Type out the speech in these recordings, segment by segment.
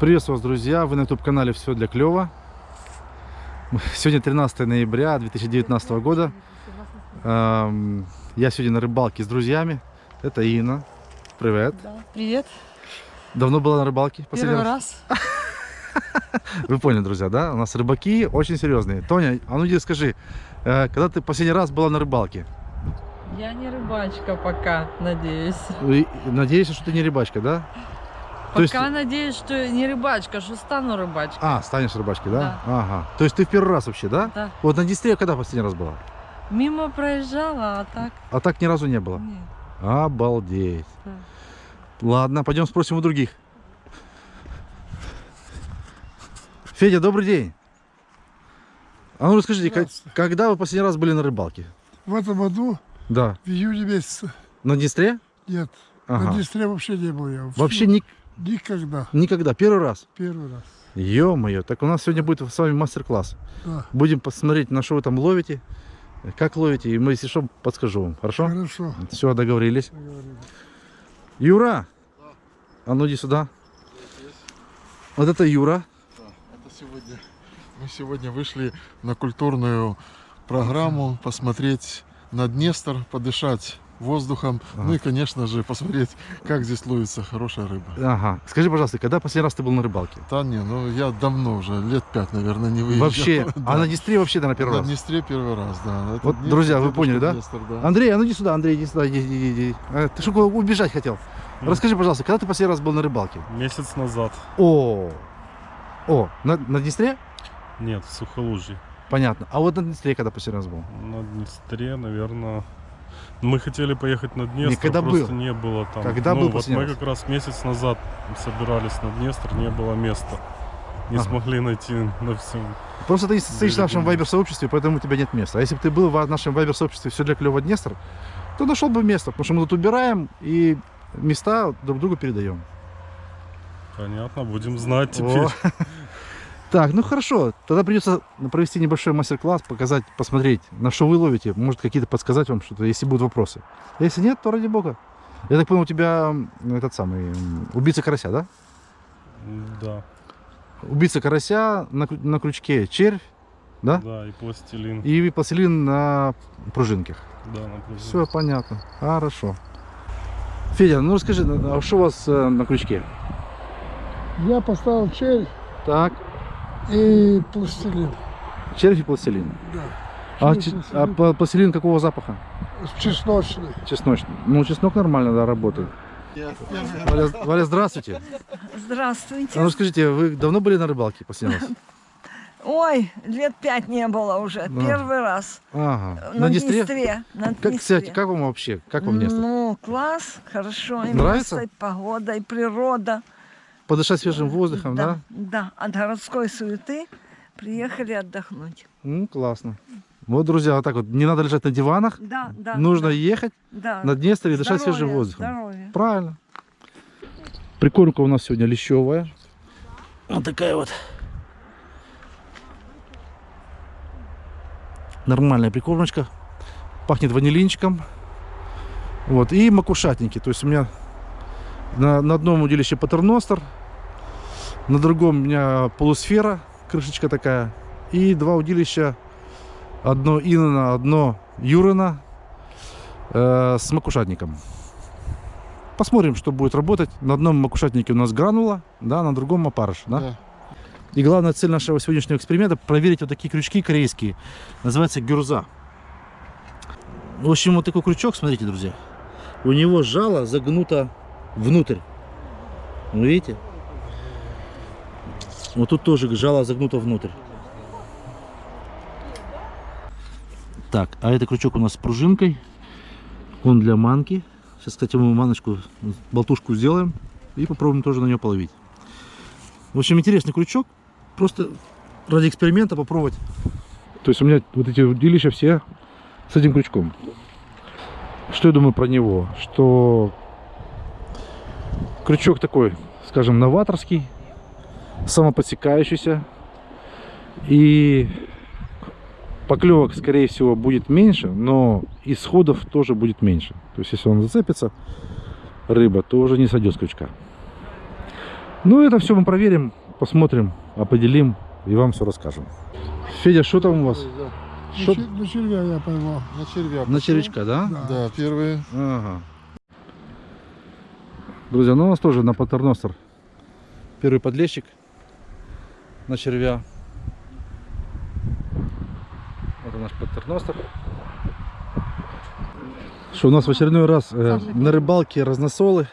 Приветствую вас, друзья! Вы на YouTube-канале «Все для клёва». Сегодня 13 ноября 2019 года. Я сегодня на рыбалке с друзьями. Это Инна. Привет. Да. Привет. Давно была на рыбалке? последний Первый раз. Вы поняли, друзья, да? У нас рыбаки очень серьезные. Тоня, а ну иди скажи, э, когда ты последний раз была на рыбалке? Я не рыбачка пока, надеюсь. Надеюсь, что ты не рыбачка, да? То есть- Пока надеюсь, что не рыбачка, что стану рыбачкой. А, станешь рыбачкой, да? Ага. То есть ты в первый раз вообще, да? Да. Вот на Днестре когда последний раз была? Мимо проезжала, а так А так ни разу не было? нет. Обалдеть. Да. Ладно, пойдем спросим у других. Федя, добрый день. А ну расскажите, как- когда вы последний раз были на рыбалке? В этом году, Да. в июне месяце, На Днестре? нет, Ага. на Днестре вообще не был я. Вообще ни- Никогда. никогда, первый раз. Первый раз. Ё-моё, так у нас сегодня будет с вами мастер-класс. Да. Будем посмотреть, на что вы там ловите, как ловите, и мы, если что, подскажу вам. Хорошо? Хорошо. Все, договорились. договорились. Юра! А ну иди сюда. Вот это Юра. Это сегодня. Мы сегодня вышли на культурную программу посмотреть на Днестр, подышать воздухом, ну и, конечно же, посмотреть, как здесь ловится хорошая рыба. Ага. Скажи, пожалуйста, когда последний раз ты был на рыбалке? Да не, ну я давно уже, лет пять, наверное, не выезжал. Вообще. Да. А на Днестре вообще, наверное, первый На раз. Днестре первый раз, да. Это Вот, Днестр, друзья, вы поняли, да? Днестр, да. Андрей, а ну иди сюда, Андрей, иди сюда, иди, иди, иди. А, Ты что, убежать хотел? Расскажи, пожалуйста, когда ты последний раз был на рыбалке? Месяц назад. О, о, на, на Днестре? Нет, в Сухолужье. Понятно. А вот на Днестре когда последний раз был? На Днестре, наверное... Мы хотели поехать на Днестр, Никогда просто был. не было там. Когда ну, был вот мы раз? как раз месяц назад собирались на Днестр, не было места. Не Ага. смогли найти на всем. Просто ты не стоишь в нашем вайбер-сообществе, поэтому у тебя нет места. А если бы ты был в нашем вайбер-сообществе все для клёва Днестр, то нашел бы место, потому что мы тут убираем и места друг другу передаем. Понятно, будем знать теперь. О. Так, ну хорошо, тогда придется провести небольшой мастер-класс, показать, посмотреть, на что вы ловите, может какие-то подсказать вам что-то, если будут вопросы. Если нет, то ради бога. Я так понял, у тебя этот самый убийца карася, да? Да, Убийца карася на, на крючке червь, да? да, и пластилин. И пластилин на пружинках. Да, на пружине. Все понятно. Хорошо. Федя, ну расскажи, а что у вас э, на крючке? Я поставил червь Так, и пластилин. червь и пластилин. Да. А, а пластилин. пла- пластилин какого запаха? Чесночный. Чесночный. Ну, чеснок нормально, да, работает. Валя, Валя, здравствуйте. Здравствуйте. А ну скажите, вы давно были на рыбалке последний раз? Ой, лет пять не было уже. Да. Первый раз. Ага. На, На Днестре? Днестре. На Как, Днестре. кстати, как вам вообще? Как вам место? Ну, класс, хорошо. И Нравится? место, и погода, и природа. Подышать свежим воздухом, да? Да, от городской суеты приехали отдохнуть. Ну, классно. Вот, друзья, вот так вот. Не надо лежать на диванах. Да, да. Нужно да, ехать да. на Днестр и дышать свежим воздухом. Здоровья. Правильно. Прикормка у нас сегодня лещевая. Вот такая вот. Нормальная прикормочка. Пахнет ванилинчиком. Вот. И макушатники. То есть у меня на, на одном удилище патерностер. На другом у меня полусфера. Крышечка такая. И два удилища. Одно Инна, одно Юрина. э, с макушатником. Посмотрим, что будет работать. На одном макушатнике у нас гранула, да, на другом опарыш, да? Да. И главная цель нашего сегодняшнего эксперимента проверить вот такие крючки корейские. Называется гюрза. В общем, вот такой крючок, смотрите, друзья. У него жало загнуто внутрь. Вы видите? Вот тут тоже жало загнуто внутрь. Так, а это крючок у нас с пружинкой. Он для манки. Сейчас, кстати, мы маночку, болтушку сделаем и попробуем тоже на нее половить. В общем, интересный крючок. Просто ради эксперимента попробовать. То есть у меня вот эти удилища все с этим крючком. Что я думаю про него? Что крючок такой, скажем, новаторский, самоподсекающийся. И поклевок, скорее всего, будет меньше, но исходов тоже будет меньше. То есть, если он зацепится, рыба, то уже не сойдет с крючка. Ну, это все мы проверим, посмотрим, определим и вам все расскажем. Федя, что там у вас? На, Шо- чер- на червя я поймал. На червя. На червячка, да? Да. Да, первые. Ага. Друзья, ну у нас тоже на патерностер первый подлещик на червя. Вот наш патерностер. Что у нас в очередной раз э, на рыбалке разносолы.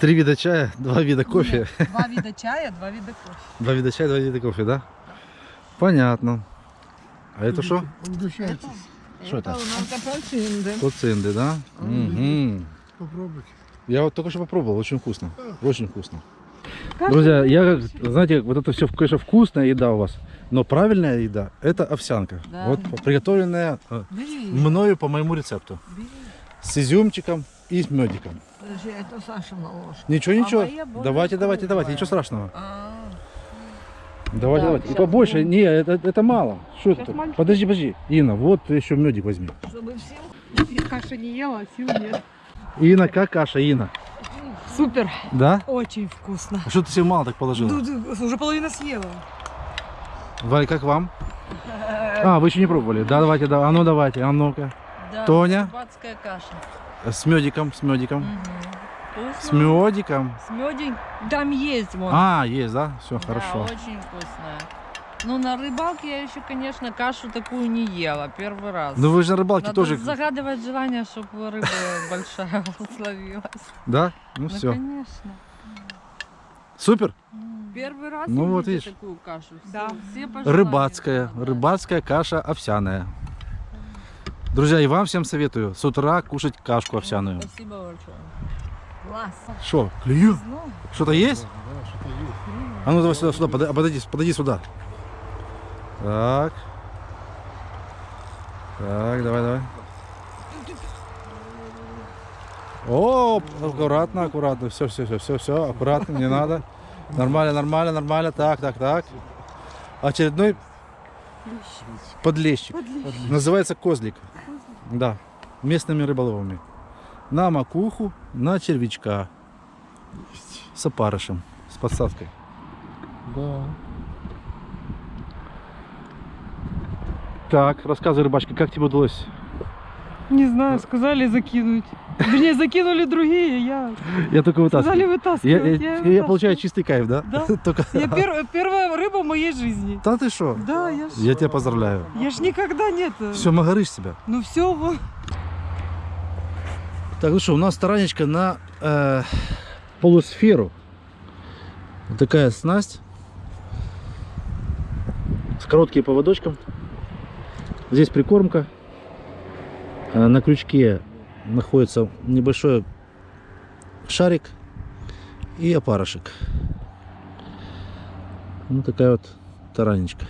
Три вида чая, два вида кофе. Два вида чая, два вида кофе. Два вида чая, два вида кофе, да? Понятно. А это что? Угощайтесь. Что это? у нас апельсины. Коцинды, да? Мгм. Попробуйте. Я вот только что попробовал, очень вкусно. Очень вкусно. Друзья, я, знаете, вот это все, конечно, вкусная еда у вас, но правильная еда – это овсянка. Да. Вот приготовленная э, Бери, мною по моему рецепту. бери. С изюмчиком и с медиком. Подожди, это Саша наложит. Ничего, А ничего. более давайте, давайте, давайте, ничего страшного. А, Давайте, Да, давайте. И побольше. будем. Не, это, это мало. Что это? мальчик. Подожди, подожди. Инна, вот еще медик возьми. Чтобы всем Каши не ела, сил нет. Инна, как каша, Инна? Супер, Да? очень вкусно. А что ты себе мало так положила? Ну, уже половину съела. Валь, как вам? А, вы еще не пробовали. Да, давайте, да. А ну давайте, а ну-ка. Да, Тоня? Рыбацкая каша. С медиком, с медиком. Вкусно. С медиком. С медень. Там есть вон. А, есть, да? Все, Да, хорошо. очень вкусная. Ну, на рыбалке я еще, конечно, кашу такую не ела. Первый раз. Ну вы же на рыбалке Надо тоже, загадывать желание, чтобы рыба большая словилась. да? Ну Ну, все. конечно. Супер. Первый раз Ну, вот видишь. такую кашу. Все, Да. все Рыбацкая, рыбацкая каша овсяная. Друзья, и вам всем советую с утра кушать кашку овсяную. Спасибо большое. класс. Что, клюю? Ну, Что-то есть? Да, что-то есть. А ну давай сюда, сюда, подойди, подойди сюда. Так. Так, давай, давай. О, аккуратно, аккуратно. Все, все, все, все, все, аккуратно, не надо. Нормально, нормально, нормально. Так, так, так. Очередной подлещик. Называется козлик. Да, местными рыболовами. На макуху, на червячка. С опарышем, с подсадкой. Да. Так, рассказывай, рыбачка, как тебе удалось? Не знаю, сказали закинуть. Вернее, закинули другие, я... Я только Сказали вытаскиваю. Я, вытаскивать. я- я я вытаскиваю. получаю чистый кайф, да? Да. Только... Я пер- первая рыба в моей жизни. Да ты что? Да, я ж... Я тебя поздравляю. Я ж никогда нет. Все, магарыш себя. Ну все. Так, ну что, у нас таранечка на э, полусферу. Вот такая снасть. С коротким поводочком. Здесь прикормка. Э, на крючке находится небольшой шарик и опарышек. Ну, такая вот таранечка.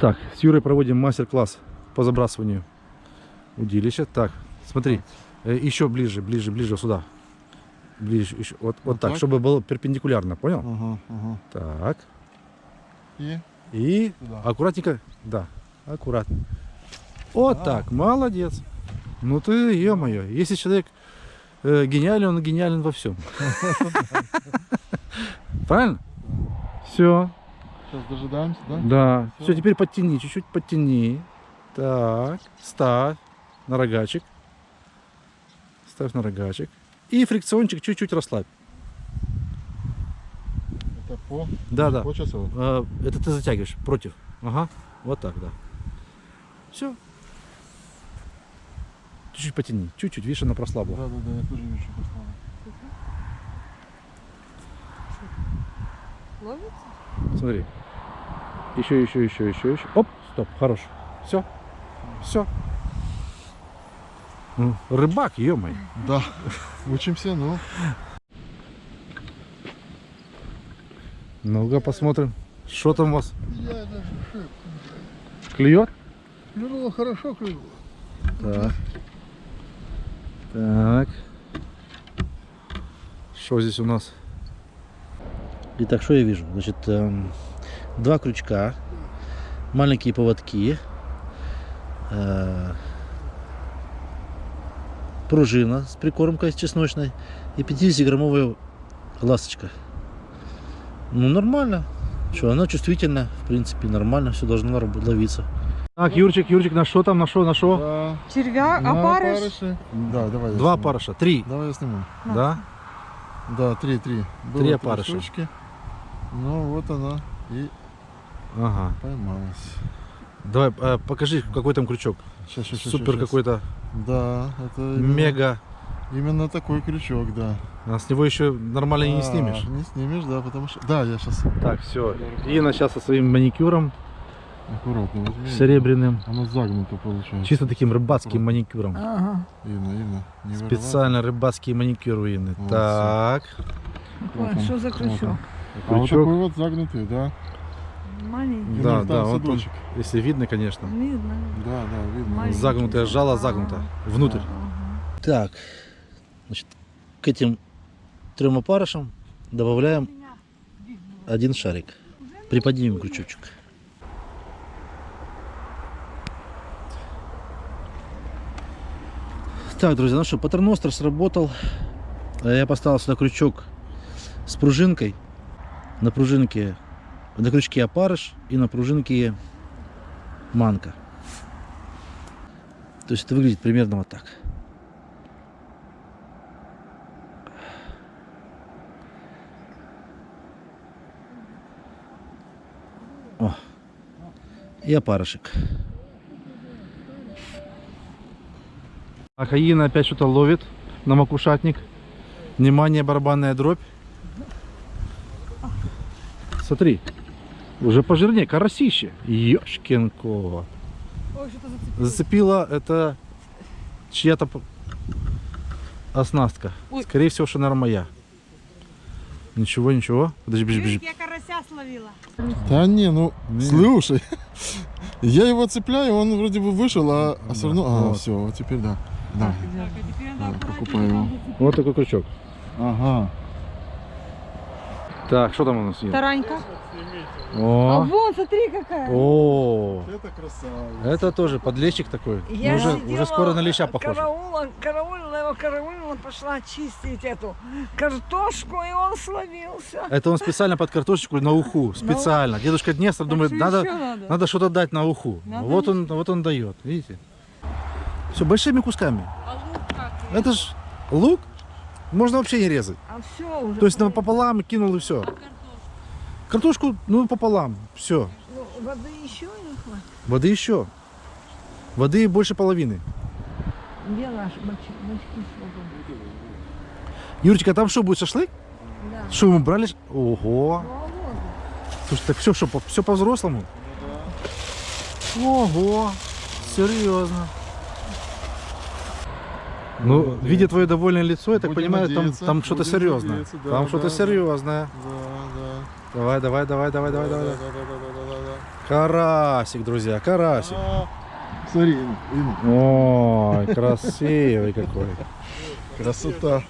Так, с Юрой проводим мастер-класс по забрасыванию удилища. Так, смотри, э, еще ближе, ближе, ближе сюда. Ближе, еще, вот, вот, Вот так, так? чтобы было перпендикулярно, понял? Ага, ага. Так, И и туда. аккуратненько, да, аккуратно. Вот так, молодец. Ну ты, ё-моё, если человек э, гениален, он гениален во всем. Правильно? Все, Сейчас дожидаемся, да? да. Все, теперь подтяни, чуть-чуть подтяни. Так, ставь на рогачик. Ставь на рогачик. И фрикциончик чуть-чуть расслабь. Это по, Да, да. по часу. А, это ты затягиваешь против. Ага. Вот так, да. Все. Чуть-чуть потяни. Чуть-чуть. Видишь, она прослабла. Да, да, да, я тоже вижу, что послала. Ловится? Смотри. Еще, еще, еще, еще, еще. Оп, стоп, хорош. Все. Все. Ну, рыбак, ё Да, учимся, ну. Ну-ка посмотрим. Что там у вас? Я даже шип. Клюет? Клюнуло хорошо, клюнуло. Так. Так. Что здесь у нас? Итак, что я вижу? Значит, эм, два крючка, маленькие поводки, э, пружина с прикормкой чесночной и 50-граммовая ласточка. Ну, нормально. Что, она чувствительная, в принципе, нормально, все должно ловиться. Так, Юрчик, Юрчик, на что там, на что, на что? Да. Червяк, На опарыш. опарыши. Да, давай. я Два сниму. парыша, три, Давай я сниму. да? Да, три, три. Было Три опарыша. штучки. Ну, вот она и Ага. поймалась. Давай, э, покажи, какой там крючок. Сейчас, сейчас, Супер какой-то, Да, это именно, мега. именно такой крючок, да. А с него еще нормально и не А, снимешь. Не снимешь, да, потому что... Да, я сейчас Так, все. Инна сейчас со своим маникюром аккуратно возьму. серебряным. Оно загнуто получается. Чисто таким рыбацким маникюром. Ага. Инна, Инна, не вырывай. Специально рыбацкий маникюр у Инны. Вот, Так. Вот Ой, что за вот крючок? А вот такой вот загнутый, да. Маленький. Да, да, вот он, садочек. если видно, конечно. Видно. Да, да, видно. Маленький. Загнутое жало загнуто внутрь. Ага. Так, значит, к этим трем опарышам добавляем один шарик. Приподнимем крючочек. Так, друзья, ну что, патерностер сработал. Э, Я поставил сюда крючок с пружинкой. На пружинке, на крючке опарыш и на пружинке манка. То есть это выглядит примерно вот так. О, и опарышек. Акаина опять что-то ловит на макушатник. Внимание, барабанная дробь. Смотри, уже пожирнее, карасище. Ёшкин кот. Ой, что-то зацепило. Зацепила это чья-то оснастка. Ой. Скорее всего, что, наверное, моя. Ничего, ничего. Подожди, подожди, подожди. Я карася словила. Да не, ну, Не. слушай. Я его цепляю, он вроде бы вышел, а, а все равно... А, Вот. все, вот теперь да. Да. А Да, покупаю его. Вот такой крючок. Ага. Так, что там у нас есть? Таранька. А О, вон, смотри какая. о, Это красавец. это тоже подлещик такой. Я Ну, уже, уже скоро на леща похож. Караула, караулила его, караулила, пошла чистить эту картошку, и он словился. Это он специально под картошечку на уху. Специально. Дедушка Днестр думает, надо, надо? надо что-то дать на уху. Надо Вот он, вот он дает. Видите? Все большими кусками. А лук как? Это ж лук. Можно вообще не резать. А все уже. То есть пополам кинул и все. Картошку, ну, пополам. Все. Ну, воды еще не хватит. Воды еще. Воды больше половины. Где наш бачки? Юрочка, а там что, будет шашлык? Да. Что, мы брали? Ого. Ну, а. Слушай, так все, что, все по-взрослому? Ого. Серьезно. Ну, видя твое довольное лицо, я так Будем понимаю, там, надеяться, там что-то серьезное. да, там да, что-то да. серьезное. Да, да. Давай, давай, давай, давай, давай, давай. давай. Да-да-да-да-да-да. Карасик, друзья, карасик. А, Смотри, Инна. Ой, красивый какой. красота.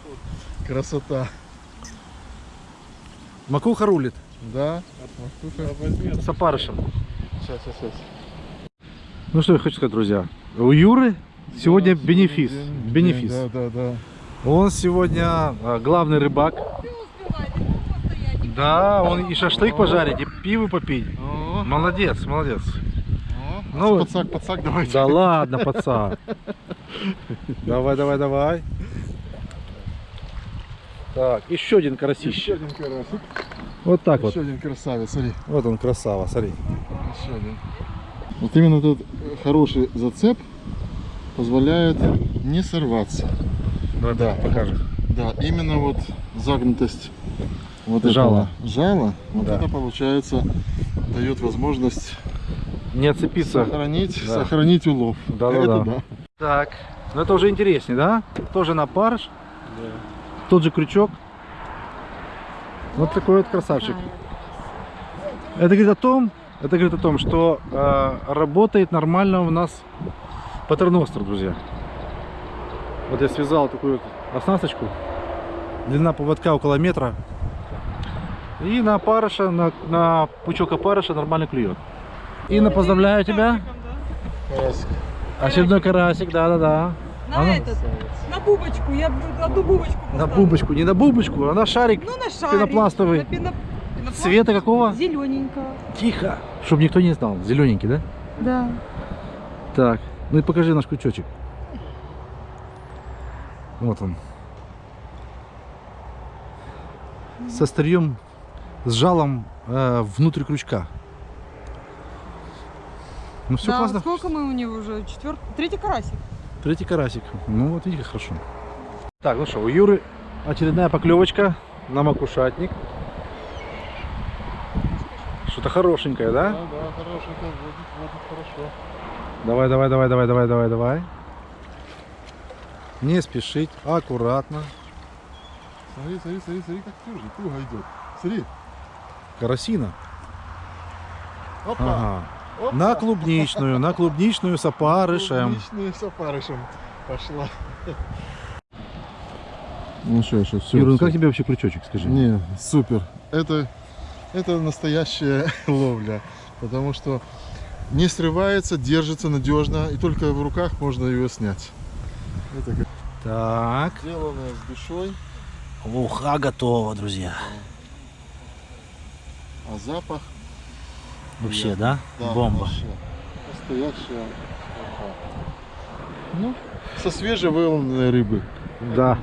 Красота. Макуха рулит Да? с опарышем. Сейчас, сейчас, сейчас. Ну что я хочу сказать, друзья. У Юры сегодня бенефис. Бенефис. Да, да, да. Он сегодня а, главный рыбак. Да, он и шашлык пожарить, и пиво попить. Молодец, молодец. Ну, Подсак, подсак, давайте. Да ладно, пацан. Давай, давай, давай. Так, еще один Еще карасище. один карасик. Вот так вот. Еще один красавец, смотри. Вот он, красава, смотри. Еще один. Вот именно этот хороший зацеп позволяет не сорваться. Давай, Да. покажем. Да, именно вот загнутость вот Жала. этого жала, вот Да. это получается дает возможность Не отцепиться. сохранить, Да. сохранить улов. Да-да-да. Это да. Так, ну это уже интереснее, да? Тоже на парыш. Тот же крючок. Вот такой вот красавчик. Это говорит о том, это говорит о том, что э, работает нормально у нас патерностер, друзья. Вот я связал такую вот оснасточку. Длина поводка около метра. И на опарыша, на, на пучок опарыша нормально клюет. Инна, поздравляю тебя. Карасик. Очередной карасик, да-да-да. На А ну. этот, на бубочку. Я одну бубочку На поставлю. бубочку, не на бубочку, а на шарик. Ну, на шарик. Пенопластовый. На пено- Цвета какого? Зелененького. Тихо. Чтобы никто не знал. Зелененький, да? Да. Так. Ну и покажи наш крючочек. Вот он. С острием, с жалом э, внутрь крючка. Ну все да, классно. сколько мы у него уже? Четвертый, третий карасик. Третий карасик. Ну вот видите, как хорошо. Так, ну что, у Юры очередная поклевочка на макушатник. Что-то хорошенькое, да? Да, да, хорошенько, водит, водит хорошо. Давай, давай, давай, давай, давай, давай, давай. Не спешить, аккуратно. Смотри, смотри, смотри, смотри, как тюжи, туго идет. Смотри. Карасина. Опа. Ага. опа. На клубничную, на клубничную с опарышем. Клубничную с опарышем пошла. Ну что, что, все. Юра, ну как тебе вообще крючочек, скажи? Не, супер. Это, это настоящая ловля. Потому что не срывается, держится надежно. И только в руках можно ее снять. Это как Так. сделанное с душой. Уха готова, друзья. А запах, Вообще, да? да, Бомба. вообще Настоящая. уха. Ну, со свежевыловленной рыбы. Да.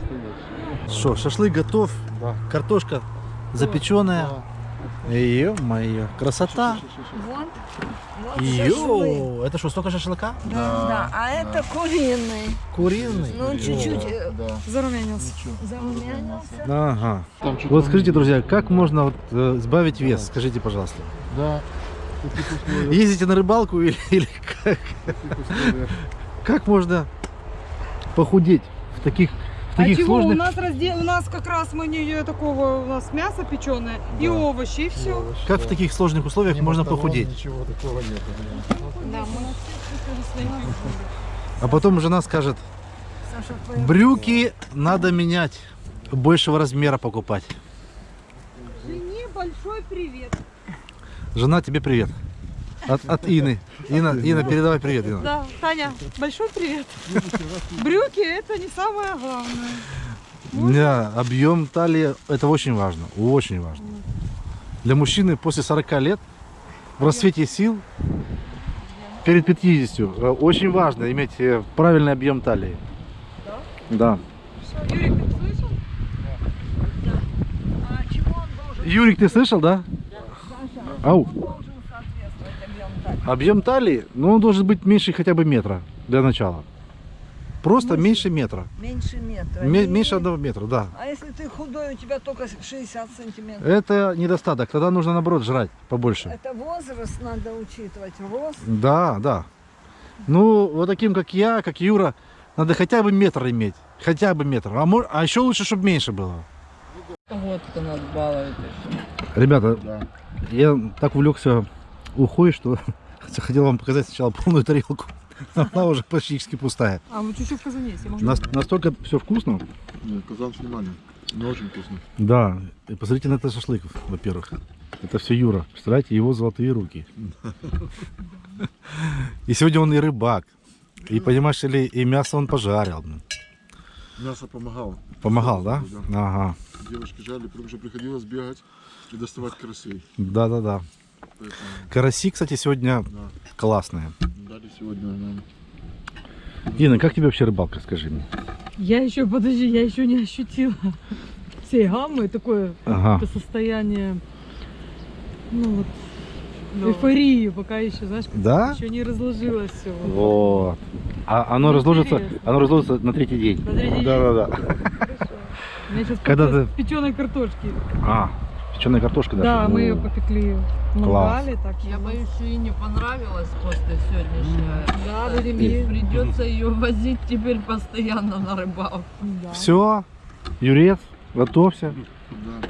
Что, шашлык готов, Да. картошка запеченная. Да. Ё-моё, красота. Вот. Вот. Йоу, это что, столько шашлыка? Да, да. А это куриный. Куриный? Ну, чуть-чуть э, Да. Зарумянился. зарумянился. Ага. Там Вот скажите, друзья, как можно вот, э, сбавить вес? Скажите, пожалуйста. Да. Ездите на рыбалку или, или как? Как можно похудеть в таких, в А таких чего? У нас раздел, у нас как раз мы не такого, у нас мясо печеное и Да. овощи, и все. Овощи, Как да. в таких сложных условиях Ни можно похудеть? Ничего такого нет. Да, мы А потом жена скажет, брюки надо менять, большего размера покупать. Жене большой привет. Жена, тебе привет. От, от Ины. Инна, Инна, передавай привет, Инна. Да, Таня, большой привет. Брюки это не самое главное. Да, объем талии это очень важно, очень важно. Для мужчины после 40 лет в рассвете сил перед 50 э, очень важно иметь э, правильный объем талии. Да. Юрик, ты слышал? А Юрик, ты слышал, да? Ау. Объем талии, ну он должен быть меньше хотя бы метра для начала. Просто меньше метра. Меньше метра. Ме- И- меньше одного метра, да. А если ты худой, у тебя только 60 сантиметров? Это недостаток. Тогда нужно наоборот жрать побольше. Это возраст надо учитывать, рост. Да, да. Ну, вот таким, как я, как Юра, надо хотя бы метр иметь. Хотя бы метр. А, мо- а еще лучше, чтобы меньше было. Вот кто нас балует. Ребята, Да. я так увлекся ухой, что хотел вам показать сначала полную тарелку. Она уже практически пустая. А, вот чуть-чуть в казане есть. могу- Нас- настолько все вкусно. Казан с вниманием. Не очень вкусно. Да. И посмотрите на это шашлык, во-первых. Это все Юра. Представляете, его золотые руки. И сегодня он и рыбак. И, понимаешь ли, и мясо он пожарил. Мясо помогало. Помогал, да? Ага. Девушки жали, потому что приходилось бегать и доставать карасей. Да-да-да. Поэтому Караси, кстати, сегодня Да. классные. дали сегодня нам. Дина, как тебе вообще рыбалка, скажи мне? Я еще, подожди, я еще не ощутила всей гаммы, такое Ага. это состояние, ну вот, эйфории, пока еще, знаешь, Да? еще не разложилось все. Вот. А оно Ну, разложится, интересно. оно разложится на третий день. На третий день? Да-да-да. У меня сейчас Когда процесс ты- печеной картошки. А, печеная картошка даже. Да, мы ее попекли в мангале, так Я боюсь, что ей не понравилось после сегодняшнего. Да, будем И есть. придется ее возить теперь постоянно на рыбалку. Да. Все, Юрец, готовься. Да.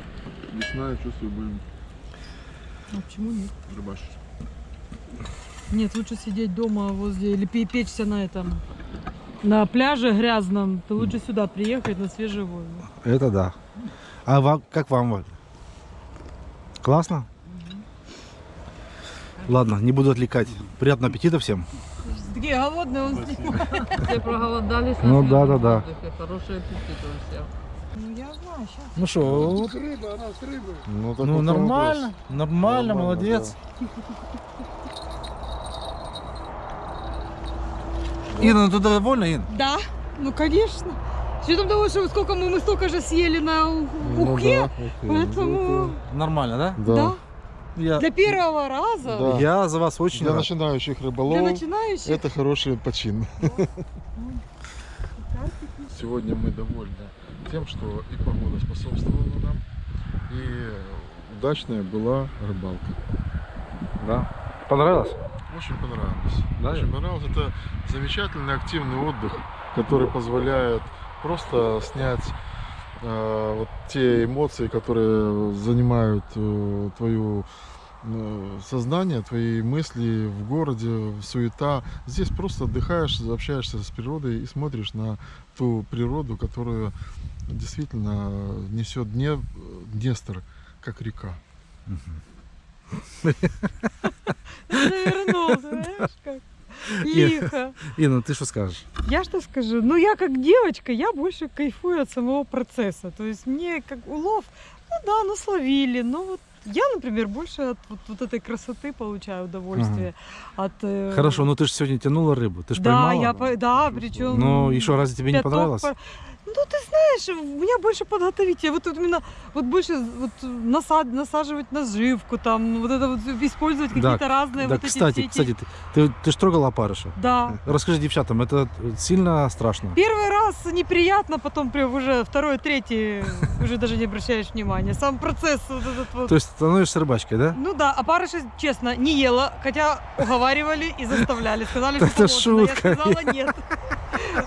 Весна, я чувствую, будем А почему нет? рыбачить. Нет, лучше сидеть дома возле или пе- печься на этом на пляже грязном. Ты лучше сюда приехать на свежий воздух. Это да. А вам, как вам? Классно? Ладно, не буду отвлекать. Приятного аппетита всем. Такие голодные он снимает. Все проголодались Ну, свежем да-да-да. воздухе. Хороший аппетит у всех. Ну, я знаю, сейчас. Ну что, вот, рыба, она с рыбой. Ну, ну нормально, нормально, Нормально, молодец. Инна, ну ты довольна, Ин? Да, ну конечно. С учетом того, что сколько мы, мы столько же съели на Ну ухе, да, ухе. поэтому Нормально, да? Да. да. Я, Для первого раза, Да. я за вас очень Для рад. начинающих для рыболовов начинающих. это хороший почин. Сегодня мы довольны тем, что и погода способствовала нам, и удачная была рыбалка. Да. Понравилось? Очень понравилось. Да? Очень понравилось. Это замечательный активный отдых, который позволяет просто снять э, вот те эмоции, которые занимают э, твою э, сознание, твои мысли в городе, суета. Здесь просто отдыхаешь, общаешься с природой и смотришь на ту природу, которую действительно несет Дне- Днестр, как река. Завернулся, знаешь как. Лихо. Инна, ты что скажешь? Я что скажу? Ну, я как девочка, я больше кайфую от самого процесса. То есть мне как улов, ну да, ну словили, но вот я, например, больше от вот, вот этой красоты получаю удовольствие. От, э, Хорошо, ну ты же сегодня тянула рыбу, ты же да, поймала. я, да, причем... Ну и что, разве тебе не понравилось? пор- Ну, ты знаешь, у меня больше подготовить. Вот тут именно, вот больше вот насад, насаживать наживку, там, вот это вот использовать Да, какие-то разные Да, вот эти кстати, эти- кстати, ты, ты, ты ж трогала опарыша. Да. Расскажи девчатам, это сильно страшно? Первый раз неприятно, потом прям уже второй, третий уже даже не обращаешь внимания. Сам процесс вот этот вот. То есть становишься рыбачкой, да? Ну да, а парыша, честно, не ела, хотя уговаривали и заставляли. Сказали, что Это шутка. Я сказала нет.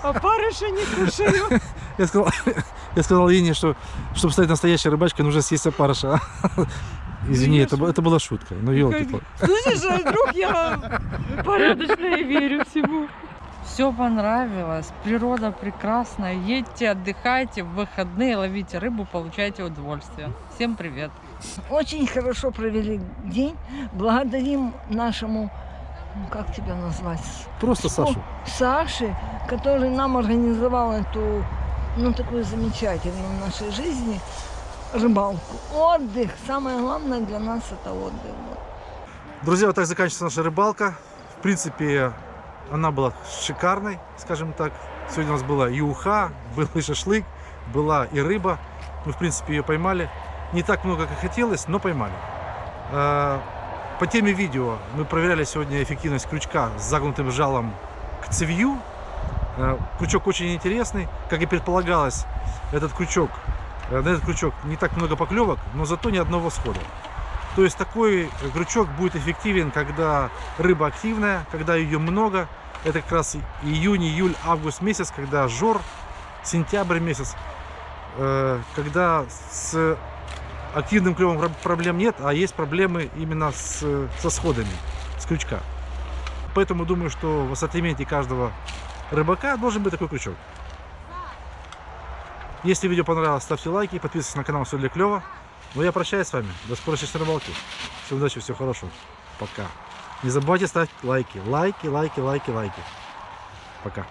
А парыша не кушаю. Я сказал, я сказал Ине, что чтобы стать настоящей рыбачкой, нужно съесть опарыша. Извини, это, это была шутка. Ну, елки Слышишь, а вдруг я порядочная и верю всему. Все понравилось, природа прекрасная. Едьте, отдыхайте, в выходные ловите рыбу, получайте удовольствие. Всем привет! Очень хорошо провели день. Благодарим нашему, ну, как тебя назвать, Просто Сашу. Саше, который нам организовал эту, ну, такую замечательную в нашей жизни рыбалку. Отдых. Самое главное для нас это отдых. Друзья, вот так заканчивается наша рыбалка. В принципе, она была шикарной, скажем так. Сегодня у нас была и уха, был и шашлык, была и рыба. Мы, в принципе, ее поймали. Не так много, как хотелось, но поймали. А, По теме видео мы проверяли сегодня эффективность крючка с загнутым жалом к цевью. А, Крючок очень интересный. Как и предполагалось, этот крючок, э, на этот крючок не так много поклевок, но зато ни одного схода. То есть такой крючок будет эффективен, когда рыба активная, когда ее много. Это как раз июнь, июль, август месяц, когда жор, сентябрь месяц, э, когда с активным клевом про- проблем нет, а есть проблемы именно с, со сходами, с крючка. Поэтому думаю, что в ассортименте каждого рыбака должен быть такой крючок. Если видео понравилось, ставьте лайки, подписывайтесь на канал Все для клева. Ну я прощаюсь с вами. До скорой честной рыбалки. Всем удачи, всего хорошего. Пока. Не забывайте ставить лайки. Лайки, лайки, лайки, лайки. Пока.